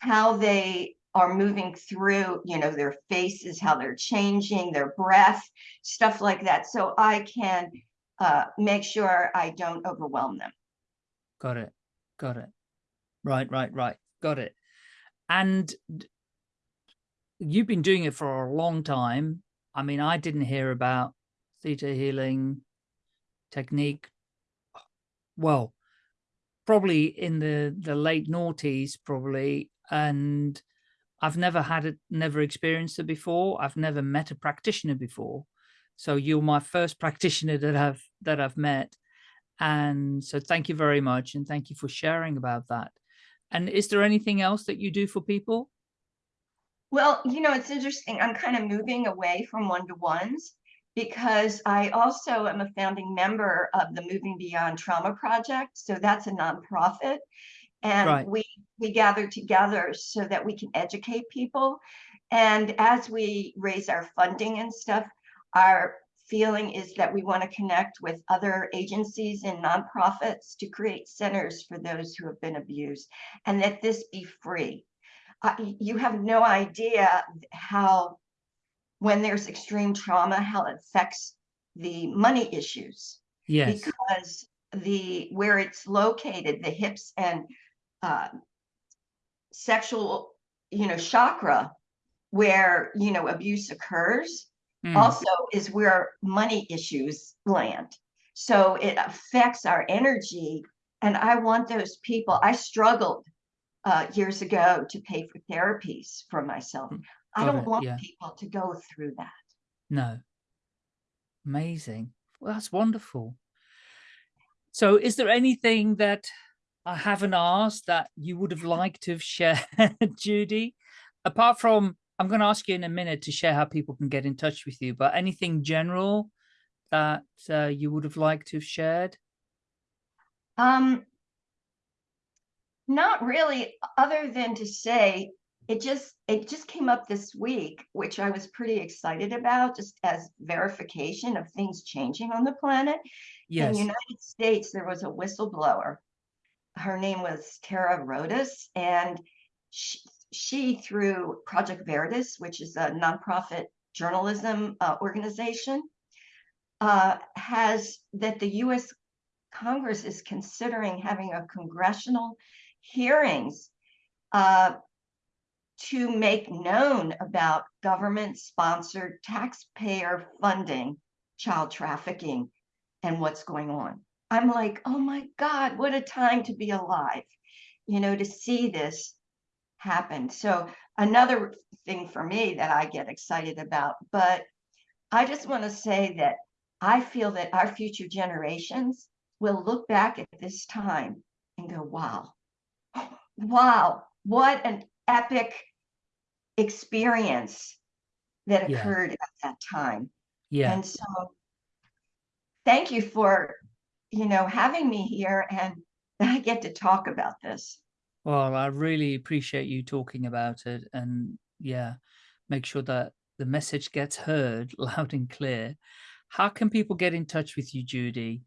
Speaker 3: how they are moving through, you know, their faces, how they're changing, their breath, stuff like that. So I can uh, make sure I don't overwhelm them.
Speaker 2: Got it. Got it. Right, right, right. Got it. And you've been doing it for a long time. I mean, I didn't hear about theta healing technique. Well, probably in the the late noughties, probably, and I've never had it, never experienced it before. I've never met a practitioner before, so you're my first practitioner that I've that I've met, and so thank you very much, and thank you for sharing about that. And is there anything else that you do for people?
Speaker 3: Well, you know, it's interesting. I'm kind of moving away from one to ones because I also am a founding member of the Moving Beyond Trauma Project. So that's a nonprofit. And
Speaker 2: Right.
Speaker 3: we we gather together so that we can educate people. And as we raise our funding and stuff, our feeling is that we want to connect with other agencies and nonprofits to create centers for those who have been abused and that this be free uh, you have no idea how when there's extreme trauma how it affects the money issues.
Speaker 2: Yes.
Speaker 3: Because the where it's located, the hips and uh, sexual, you know, chakra, where you know abuse occurs, mm. also is where money issues land. So it affects our energy. And I want those people. I struggled uh, years ago to pay for therapies for myself. Got I don't it, want yeah. people to go through that.
Speaker 2: No. Amazing. Well, that's wonderful. So is there anything that I haven't asked that you would have liked to have shared, Judy? Apart from, I'm going to ask you in a minute to share how people can get in touch with you, but anything general that uh, you would have liked to have shared?
Speaker 3: Um, not really, other than to say it just it just came up this week, which I was pretty excited about, just as verification of things changing on the planet. Yes. In the United States, there was a whistleblower. Her name was Tara Rodas, and she, she through Project Veritas, which is a nonprofit journalism uh, organization, uh, has that the U.S. Congress is considering having a congressional hearings uh, to make known about government sponsored taxpayer funding child trafficking and what's going on. I'm like, oh my God, what a time to be alive, you know, to see this happen. So, another thing for me that I get excited about, but I just want to say that I feel that our future generations will look back at this time and go, wow, wow, what an epic experience that occurred yeah. at that time. Yeah. And so thank you for, you know, having me here and I get to talk about this.
Speaker 2: Well, I really appreciate you talking about it and yeah, make sure that the message gets heard loud and clear. How can people get in touch with you, Judy?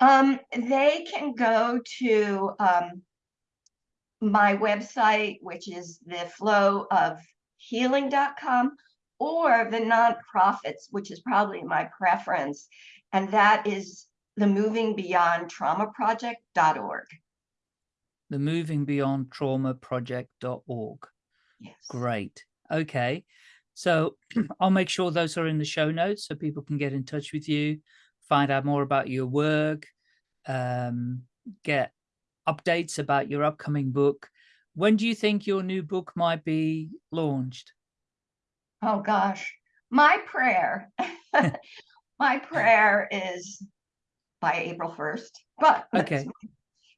Speaker 3: Um, they can go to um, my website, which is the flow of healing.com, or the nonprofits, which is probably my preference, and that is the Moving Beyond Trauma Project.org.
Speaker 2: The Moving Beyond Trauma Project.org.
Speaker 3: Yes.
Speaker 2: Great. Okay. So I'll make sure those are in the show notes so people can get in touch with you, find out more about your work, um, get updates about your upcoming book. When do you think your new book might be launched?
Speaker 3: Oh gosh, my prayer, my prayer is by April 1st, but
Speaker 2: okay,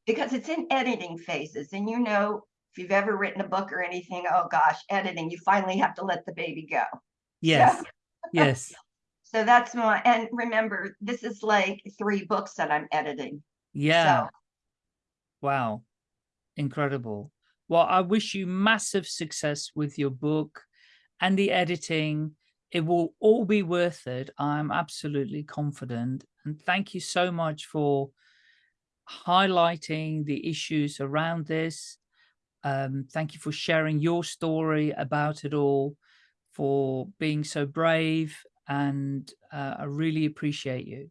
Speaker 3: because it's in editing phases and you know, if you've ever written a book or anything, oh gosh, editing, you finally have to let the baby go.
Speaker 2: Yes. So, yes.
Speaker 3: So that's my, and remember, this is like three books that I'm editing.
Speaker 2: Yeah. So, Wow. Incredible. Well, I wish you massive success with your book and the editing. It will all be worth it. I'm absolutely confident. And thank you so much for highlighting the issues around this. Um, thank you for sharing your story about it all, for being so brave. And uh, I really appreciate you.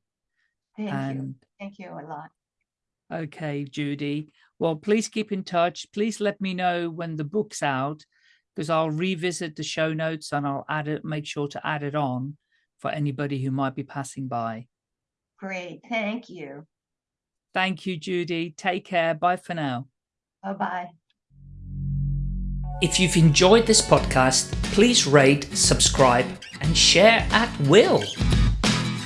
Speaker 3: Thank and you. Thank you a lot.
Speaker 2: Okay, Judy. Well, please keep in touch. Please let me know when the book's out because I'll revisit the show notes and I'll add it, make sure to add it on for anybody who might be passing by.
Speaker 3: Great. Thank you.
Speaker 2: Thank you, Judy. Take care. Bye for now.
Speaker 3: Bye-bye.
Speaker 2: If you've enjoyed this podcast, please rate, subscribe, and share at will.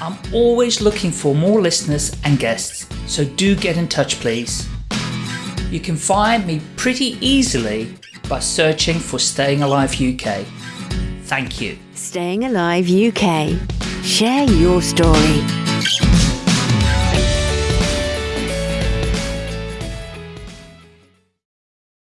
Speaker 2: I'm always looking for more listeners and guests, so do get in touch please. You can find me pretty easily by searching for Staying Alive UK. Thank you.
Speaker 1: Staying Alive UK. Share your story.